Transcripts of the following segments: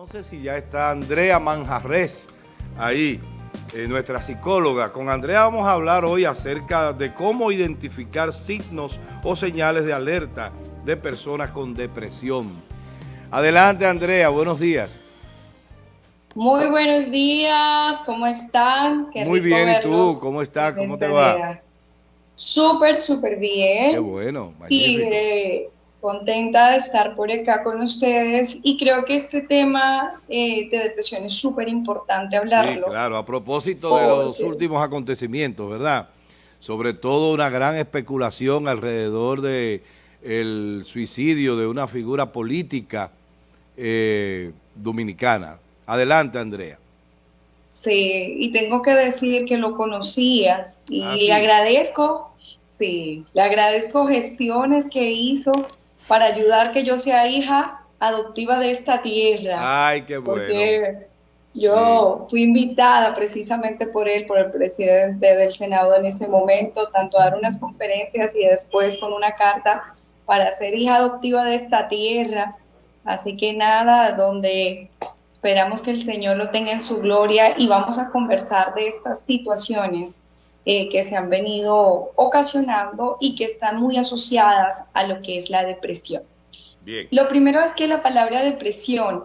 Entonces, si ya está Andrea Manjarres ahí, eh, nuestra psicóloga. Con Andrea vamos a hablar hoy acerca de cómo identificar signos o señales de alerta de personas con depresión. Adelante, Andrea, buenos días. Muy buenos días, ¿cómo están? Muy bien, ¿y tú? ¿Cómo estás? ¿Cómo te va? Súper, súper bien. Qué bueno, magnífico. Y eh, contenta de estar por acá con ustedes y creo que este tema eh, de depresión es súper importante hablarlo. Sí, claro, a propósito de los últimos acontecimientos, ¿verdad? Sobre todo una gran especulación alrededor de el suicidio de una figura política eh, dominicana. Adelante, Andrea. Sí, y tengo que decir que lo conocía y ah, le agradezco, sí, le agradezco gestiones que hizo para ayudar que yo sea hija adoptiva de esta tierra. Ay, qué bueno. Porque yo fui invitada precisamente por él, por el presidente del Senado en ese momento, tanto a dar unas conferencias y después con una carta para ser hija adoptiva de esta tierra. Así que nada, donde esperamos que el Señor lo tenga en su gloria y vamos a conversar de estas situaciones eh, que se han venido ocasionando y que están muy asociadas a lo que es la depresión. Bien. Lo primero es que la palabra depresión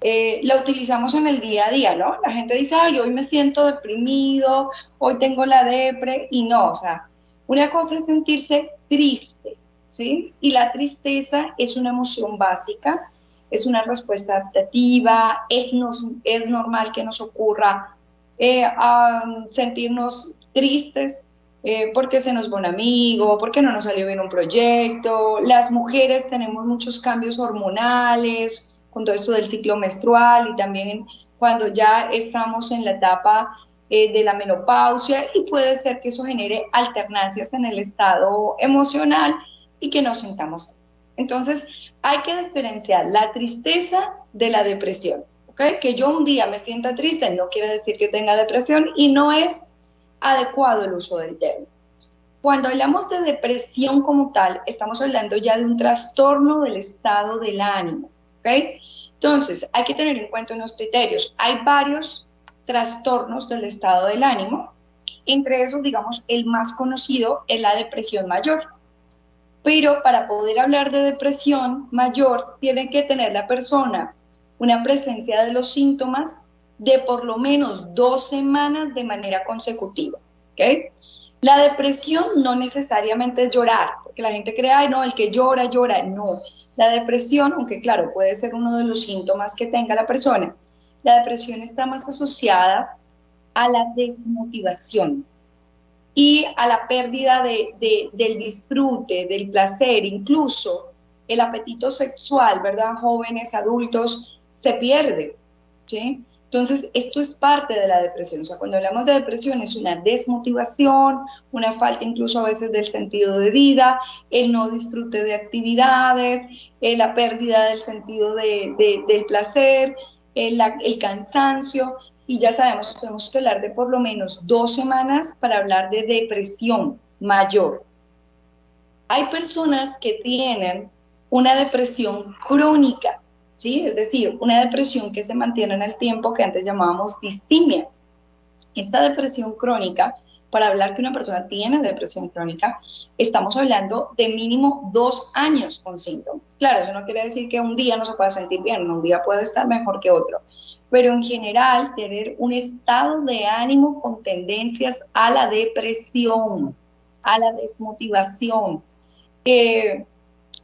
eh, la utilizamos en el día a día, ¿no? La gente dice, ay, hoy me siento deprimido, hoy tengo la depre, y no, o sea, una cosa es sentirse triste, ¿sí? Y la tristeza es una emoción básica, es una respuesta adaptativa, es, nos, es normal que nos ocurra eh, sentirnos tristes eh, porque se nos va un amigo, porque no nos salió bien un proyecto. Las mujeres tenemos muchos cambios hormonales con todo esto del ciclo menstrual y también cuando ya estamos en la etapa eh, de la menopausia y puede ser que eso genere alternancias en el estado emocional y que nos sintamos tristes. Entonces, hay que diferenciar la tristeza de la depresión. Que yo un día me sienta triste no quiere decir que tenga depresión y no es adecuado el uso del término. Cuando hablamos de depresión como tal, estamos hablando ya de un trastorno del estado del ánimo. Entonces, hay que tener en cuenta unos criterios. Hay varios trastornos del estado del ánimo. Entre esos, digamos, el más conocido es la depresión mayor. Pero para poder hablar de depresión mayor, tiene que tener la persona una presencia de los síntomas de por lo menos dos semanas de manera consecutiva. ¿okay? La depresión no necesariamente es llorar, porque la gente cree, ay, no, el que llora, llora. No, la depresión, aunque claro, puede ser uno de los síntomas que tenga la persona, la depresión está más asociada a la desmotivación y a la pérdida de, del disfrute, del placer, incluso el apetito sexual, ¿verdad? Jóvenes, adultos, se pierde, ¿sí? Entonces, esto es parte de la depresión. O sea, cuando hablamos de depresión es una desmotivación, una falta incluso a veces del sentido de vida, el no disfrute de actividades, eh, la pérdida del sentido del placer, el, el cansancio. Y ya sabemos, tenemos que hablar de por lo menos dos semanas para hablar de depresión mayor. Hay personas que tienen una depresión crónica, ¿sí? Es decir, una depresión que se mantiene en el tiempo que antes llamábamos distimia. Esta depresión crónica, para hablar que una persona tiene depresión crónica, estamos hablando de mínimo dos años con síntomas. Claro, eso no quiere decir que un día no se pueda sentir bien, un día puede estar mejor que otro, pero en general tener un estado de ánimo con tendencias a la depresión, a la desmotivación. Eh,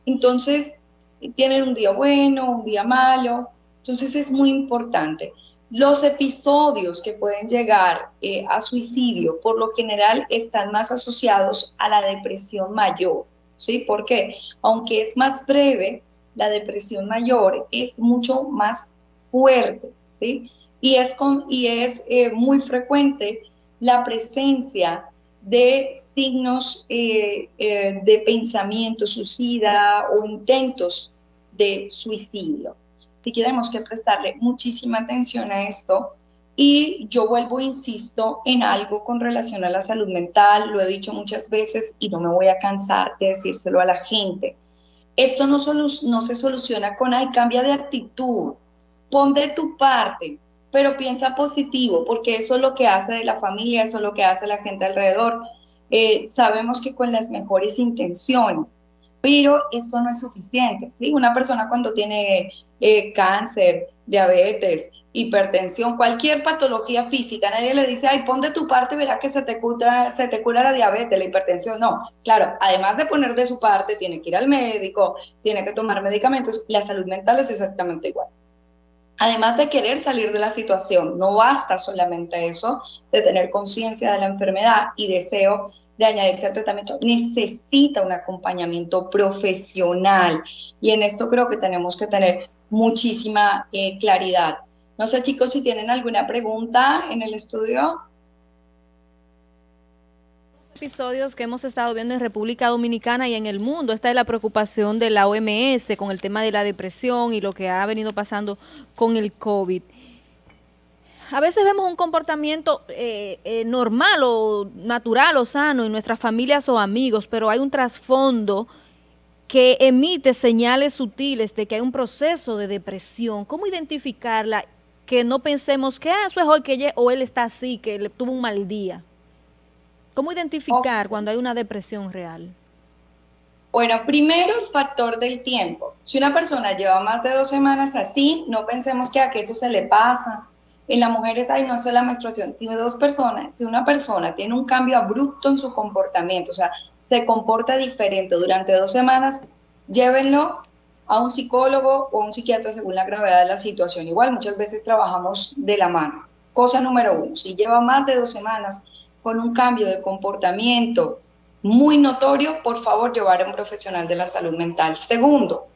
entonces, tienen un día bueno, un día malo. Entonces es muy importante. Los episodios que pueden llegar eh, a suicidio, por lo general, están más asociados a la depresión mayor. ¿Sí? Porque aunque es más breve, la depresión mayor es mucho más fuerte. ¿Sí? Y es, con, y es eh, muy frecuente la presencia de signos eh, de pensamiento suicida o intentos de suicidio. Así que tenemos que prestarle muchísima atención a esto y yo vuelvo, insisto, en algo con relación a la salud mental, lo he dicho muchas veces y no me voy a cansar de decírselo a la gente. Esto no, se soluciona con, ay, cambia de actitud, pon de tu parte, pero piensa positivo, porque eso es lo que hace de la familia, eso es lo que hace la gente alrededor. Eh, sabemos que con las mejores intenciones, pero esto no es suficiente. ¿sí? Una persona cuando tiene eh, cáncer, diabetes, hipertensión, cualquier patología física, nadie le dice, ay, pon de tu parte, verá que se te, cura, se te cura la diabetes, la hipertensión. No, claro, además de poner de su parte, tiene que ir al médico, tiene que tomar medicamentos. La salud mental es exactamente igual además de querer salir de la situación, no basta solamente eso, de tener conciencia de la enfermedad y deseo de añadirse al tratamiento, necesita un acompañamiento profesional. Y en esto creo que tenemos que tener muchísima eh, claridad. No sé chicos si tienen alguna pregunta en el estudio episodios que hemos estado viendo en República Dominicana y en el mundo. Esta es la preocupación de la OMS con el tema de la depresión y lo que ha venido pasando con el COVID. A veces vemos un comportamiento eh, eh, normal o natural o sano en nuestras familias o amigos, pero hay un trasfondo que emite señales sutiles de que hay un proceso de depresión. ¿Cómo identificarla? Que no pensemos que ah, eso es hoy que ella, o él está así, que le tuvo un mal día. ¿Cómo identificar cuando hay una depresión real? Bueno, primero el factor del tiempo. Si una persona lleva más de dos semanas así, no pensemos que a que eso se le pasa. En las mujeres hay no solo la menstruación, si dos personas, si una persona tiene un cambio abrupto en su comportamiento, o sea, se comporta diferente durante dos semanas, llévenlo a un psicólogo o a un psiquiatra según la gravedad de la situación. Igual muchas veces trabajamos de la mano. Cosa número uno, si lleva más de dos semanas con un cambio de comportamiento muy notorio, por favor llevar a un profesional de la salud mental. Segundo,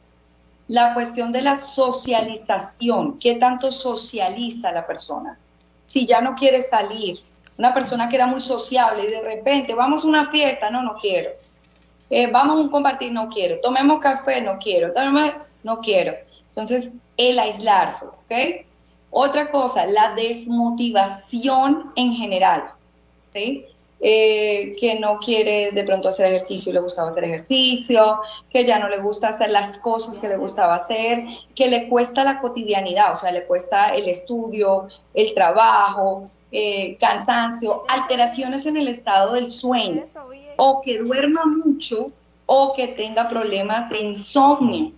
la cuestión de la socialización, ¿qué tanto socializa la persona? Si ya no quiere salir, una persona que era muy sociable y de repente vamos a una fiesta, no, no quiero. Eh, vamos a un compartir, no quiero. Tomemos café, no quiero. no quiero. Entonces, el aislarse, ¿ok? Otra cosa, la desmotivación en general. Eh, que no quiere de pronto hacer ejercicio y le gustaba hacer ejercicio, que ya no le gusta hacer las cosas que le gustaba hacer, que le cuesta la cotidianidad, o sea, le cuesta el estudio, el trabajo, eh, cansancio, alteraciones en el estado del sueño, o que duerma mucho o que tenga problemas de insomnio.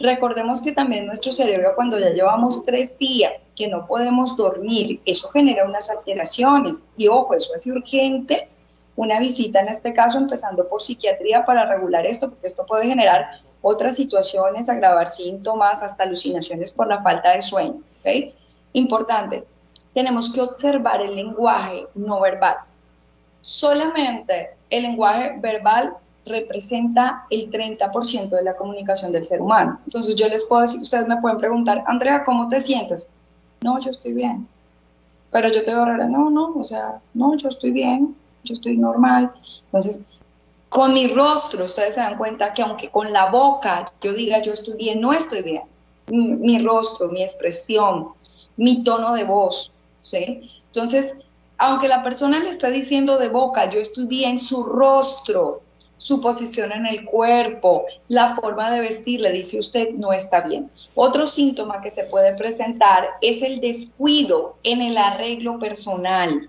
Recordemos que también nuestro cerebro cuando ya llevamos tres días que no podemos dormir, eso genera unas alteraciones. Y ojo, eso es urgente, una visita en este caso empezando por psiquiatría para regular esto, porque esto puede generar otras situaciones, agravar síntomas, hasta alucinaciones por la falta de sueño. ¿okay? Importante, tenemos que observar el lenguaje no verbal. Solamente el lenguaje verbal representa el 30% de la comunicación del ser humano. Entonces yo les puedo decir, ustedes me pueden preguntar, Andrea, ¿cómo te sientes? No, yo estoy bien. Pero yo te veo rara, no, no, o sea, no, yo estoy bien, yo estoy normal. Entonces, con mi rostro, ustedes se dan cuenta que aunque con la boca yo diga yo estoy bien, no estoy bien. Mi, mi rostro, mi expresión, mi tono de voz, ¿sí? Entonces, aunque la persona le está diciendo de boca, yo estoy bien, su rostro su posición en el cuerpo, la forma de vestir, le dice usted, no está bien. Otro síntoma que se puede presentar es el descuido en el arreglo personal.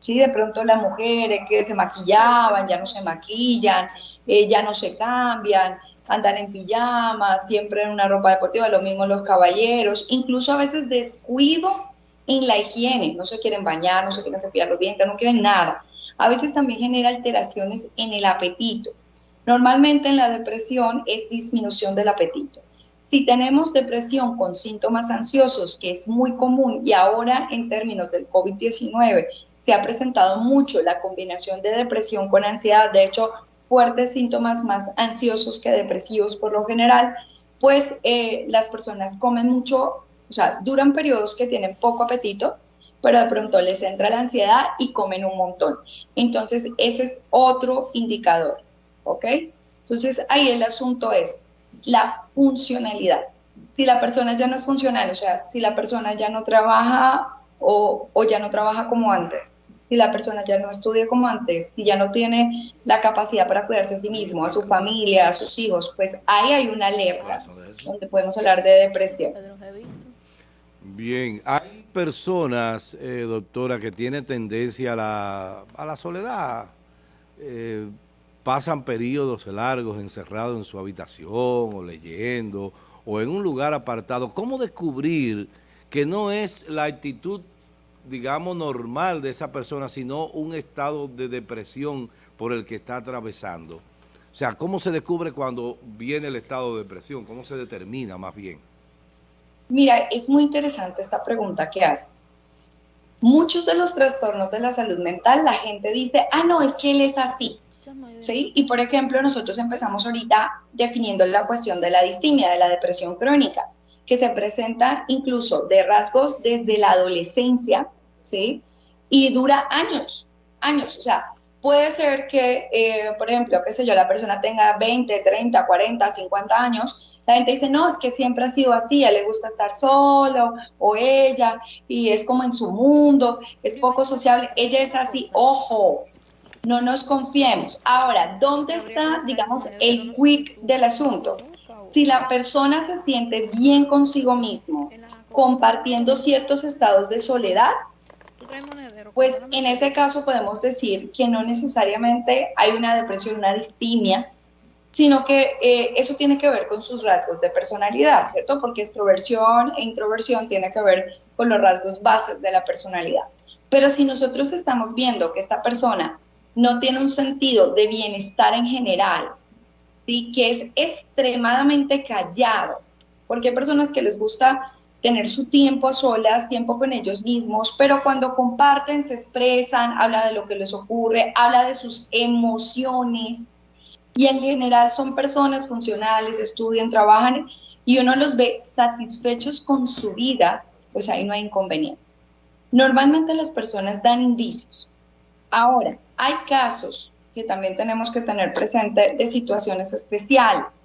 Sí, de pronto las mujeres que se maquillaban, ya no se maquillan, eh, ya no se cambian, andan en pijamas, siempre en una ropa deportiva, lo mismo los caballeros, incluso a veces descuido en la higiene, no se quieren bañar, no se quieren cepillar los dientes, no quieren nada a veces también genera alteraciones en el apetito. Normalmente en la depresión es disminución del apetito. Si tenemos depresión con síntomas ansiosos, que es muy común y ahora en términos del COVID-19 se ha presentado mucho la combinación de depresión con ansiedad, de hecho fuertes síntomas más ansiosos que depresivos por lo general, pues eh, las personas comen mucho, o sea, duran periodos que tienen poco apetito, pero de pronto les entra la ansiedad y comen un montón. Entonces, ese es otro indicador, ¿ok? Entonces, ahí el asunto es la funcionalidad. Si la persona ya no es funcional, o sea, si la persona ya no trabaja o, o ya no trabaja como antes, si la persona ya no estudia como antes, si ya no tiene la capacidad para cuidarse a sí mismo, a su familia, a sus hijos, pues ahí hay una alerta donde podemos hablar de depresión. Bien, hay personas, eh, doctora, que tienen tendencia a la, a la soledad. Eh, pasan periodos largos encerrados en su habitación o leyendo o en un lugar apartado. ¿Cómo descubrir que no es la actitud, digamos, normal de esa persona, sino un estado de depresión por el que está atravesando? O sea, ¿cómo se descubre cuando viene el estado de depresión? ¿Cómo se determina más bien? Mira, es muy interesante esta pregunta que haces. Muchos de los trastornos de la salud mental, la gente dice, ah, no, es que él es así. ¿Sí? Y por ejemplo, nosotros empezamos ahorita definiendo la cuestión de la distimia, de la depresión crónica, que se presenta incluso de rasgos desde la adolescencia, ¿sí? Y dura años, años. O sea, puede ser que, eh, por ejemplo, qué sé yo, la persona tenga 20, 30, 40, 50 años la gente dice, no, es que siempre ha sido así, a le gusta estar solo o ella y es como en su mundo, es poco sociable. Ella es así, ojo, no nos confiemos. Ahora, ¿dónde está, digamos, el quick del asunto? Si la persona se siente bien consigo mismo, compartiendo ciertos estados de soledad, pues en ese caso podemos decir que no necesariamente hay una depresión, una distimia, sino que eh, eso tiene que ver con sus rasgos de personalidad, ¿cierto? Porque extroversión e introversión tiene que ver con los rasgos bases de la personalidad. Pero si nosotros estamos viendo que esta persona no tiene un sentido de bienestar en general, ¿sí? que es extremadamente callado, porque hay personas que les gusta tener su tiempo a solas, tiempo con ellos mismos, pero cuando comparten, se expresan, habla de lo que les ocurre, habla de sus emociones, y en general son personas funcionales, estudian, trabajan y uno los ve satisfechos con su vida, pues ahí no hay inconveniente. Normalmente las personas dan indicios. Ahora, hay casos que también tenemos que tener presente de situaciones especiales.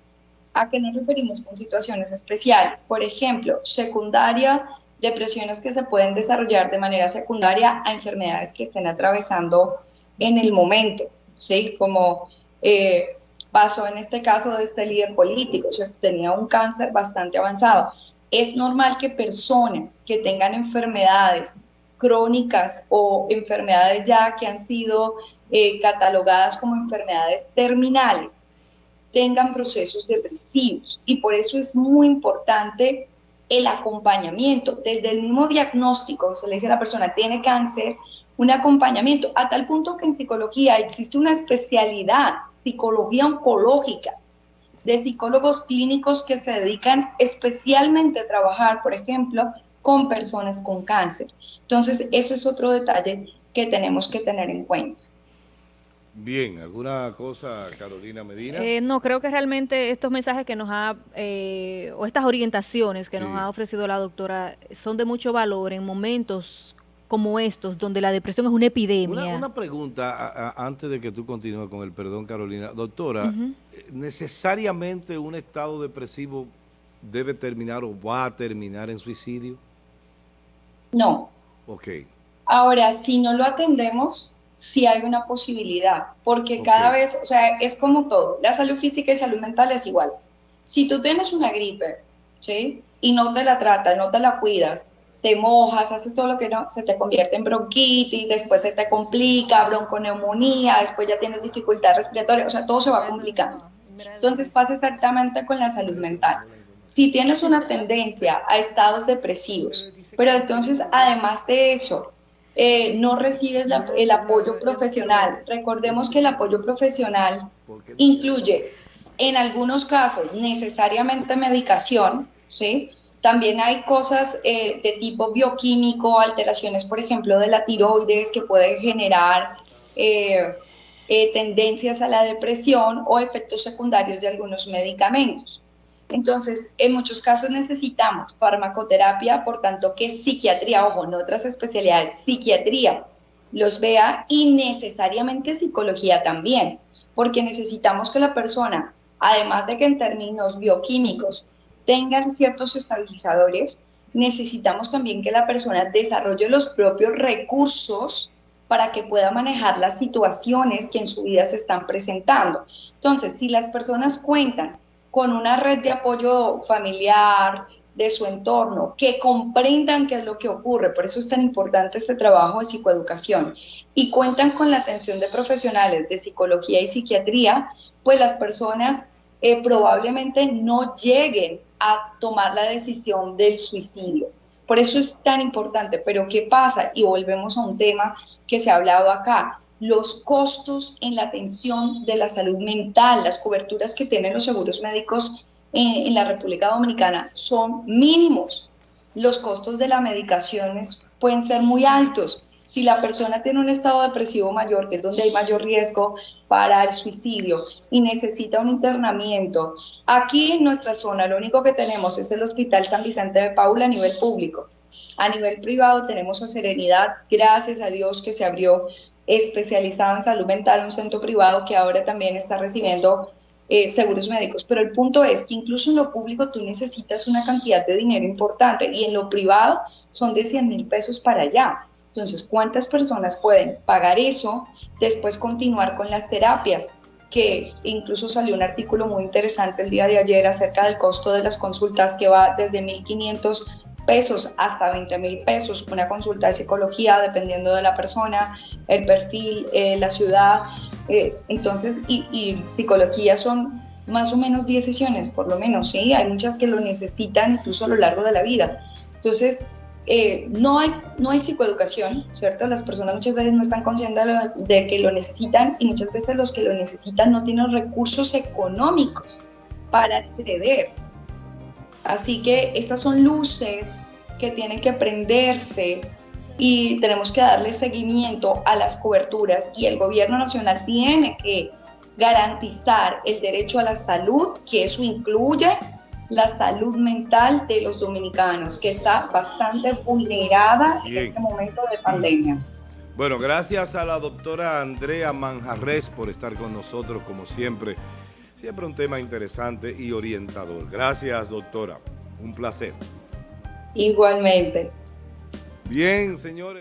¿A qué nos referimos con situaciones especiales? Por ejemplo, secundaria, depresiones que se pueden desarrollar de manera secundaria a enfermedades que estén atravesando en el momento, ¿sí? Como eh, pasó en este caso de este líder político, tenía un cáncer bastante avanzado. Es normal que personas que tengan enfermedades crónicas o enfermedades ya que han sido eh, catalogadas como enfermedades terminales tengan procesos depresivos y por eso es muy importante el acompañamiento. Desde el mismo diagnóstico, se le dice a la persona, tiene cáncer, un acompañamiento, a tal punto que en psicología existe una especialidad, psicología oncológica, de psicólogos clínicos que se dedican especialmente a trabajar, por ejemplo, con personas con cáncer. Entonces, eso es otro detalle que tenemos que tener en cuenta. Bien, ¿alguna cosa, Carolina Medina? Eh, no, creo que realmente estos mensajes que nos ha, eh, o estas orientaciones que nos ha ofrecido la doctora, son de mucho valor en momentos como estos, donde la depresión es una epidemia. Una, pregunta antes de que tú continúes con el perdón, Carolina. Doctora, ¿necesariamente un estado depresivo debe terminar o va a terminar en suicidio? No. Ok. Ahora, si no lo atendemos, sí hay una posibilidad, porque cada vez, o sea, es como todo, la salud física y salud mental es igual. Si tú tienes una gripe, ¿sí? Y no te la tratas, no te la cuidas, te mojas, haces todo lo que no, se te convierte en bronquitis, después se te complica, bronconeumonía, después ya tienes dificultad respiratoria, o sea, todo se va complicando. Entonces pasa exactamente con la salud mental. Si tienes una tendencia a estados depresivos, pero entonces además de eso, eh, no recibes el apoyo profesional. Recordemos que el apoyo profesional incluye en algunos casos necesariamente medicación, ¿sí? También hay cosas eh, de tipo bioquímico, alteraciones, por ejemplo, de la tiroides que pueden generar eh, eh, tendencias a la depresión o efectos secundarios de algunos medicamentos. Entonces, en muchos casos necesitamos farmacoterapia, por tanto que psiquiatría, ojo, en otras especialidades, psiquiatría los vea y necesariamente psicología también, porque necesitamos que la persona, además de que en términos bioquímicos tengan ciertos estabilizadores, necesitamos también que la persona desarrolle los propios recursos para que pueda manejar las situaciones que en su vida se están presentando. Entonces, si las personas cuentan con una red de apoyo familiar, de su entorno, que comprendan qué es lo que ocurre. Por eso es tan importante este trabajo de psicoeducación. Y cuentan con la atención de profesionales de psicología y psiquiatría, pues las personas eh, probablemente no lleguen a tomar la decisión del suicidio. Por eso es tan importante. Pero ¿qué pasa? Y volvemos a un tema que se ha hablado acá. Los costos en la atención de la salud mental, las coberturas que tienen los seguros médicos en, la República Dominicana son mínimos. Los costos de las medicaciones pueden ser muy altos. Si la persona tiene un estado depresivo mayor, que es donde hay mayor riesgo para el suicidio y necesita un internamiento, aquí en nuestra zona lo único que tenemos es el Hospital San Vicente de Paula a nivel público. A nivel privado tenemos a Serenidad, gracias a Dios que se abrió especializado en salud mental, un centro privado que ahora también está recibiendo eh, seguros médicos, pero el punto es que incluso en lo público tú necesitas una cantidad de dinero importante y en lo privado son de 100 mil pesos para allá. Entonces, ¿cuántas personas pueden pagar eso, después continuar con las terapias? que incluso salió un artículo muy interesante el día de ayer acerca del costo de las consultas que va desde 1.500 pesos hasta 20 mil pesos, una consulta de psicología dependiendo de la persona, el perfil, eh, la ciudad, eh, entonces, y, psicología son más o menos 10 sesiones, por lo menos, ¿sí? Hay muchas que lo necesitan incluso a lo largo de la vida. Entonces, eh, no, hay, no hay psicoeducación, ¿cierto? Las personas muchas veces no están conscientes de, que lo necesitan y muchas veces los que lo necesitan no tienen recursos económicos para acceder. Así que estas son luces que tienen que prenderse y tenemos que darle seguimiento a las coberturas y el gobierno nacional tiene que garantizar el derecho a la salud, que eso incluye la salud mental de los dominicanos, que está bastante vulnerada en este momento de pandemia. Bueno, gracias a la doctora Andrea Manjarres por estar con nosotros, como siempre. Siempre un tema interesante y orientador. Gracias, doctora. Un placer. Igualmente. Bien, señores.